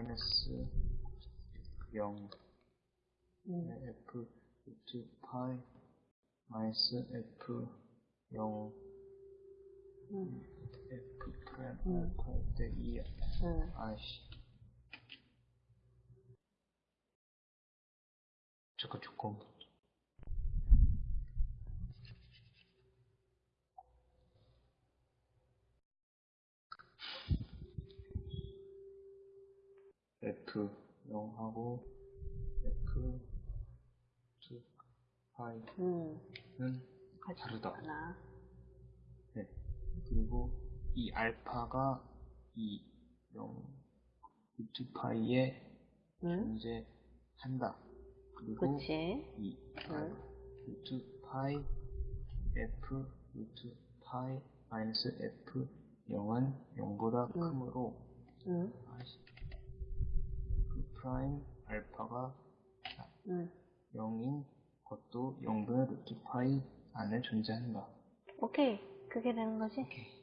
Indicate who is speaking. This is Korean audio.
Speaker 1: 마이너스 0
Speaker 2: 음.
Speaker 1: f 루트 파이 마이너스 f 0
Speaker 2: 음.
Speaker 1: f 프라임
Speaker 2: 음.
Speaker 1: 알파 대2
Speaker 2: 음.
Speaker 1: 아이씨 잠깐 조금 F 0하고 F 2 파이는
Speaker 2: 음.
Speaker 1: 다르다. 네. 그리고 이 알파가 이 0, 루트 파이에
Speaker 2: 응?
Speaker 1: 존재한다. 그리고
Speaker 2: 그치.
Speaker 1: 이
Speaker 2: 응.
Speaker 1: 알 루트 파이 F 루트 파이 마이너스 F 0은 0보다
Speaker 2: 응.
Speaker 1: 크므로
Speaker 2: 응.
Speaker 1: 프라임 알파가
Speaker 2: 응.
Speaker 1: 0인 것도 0분의 루트 파이 안에 존재한다.
Speaker 2: 오케이. 그게 되는 거지?
Speaker 1: 오케이.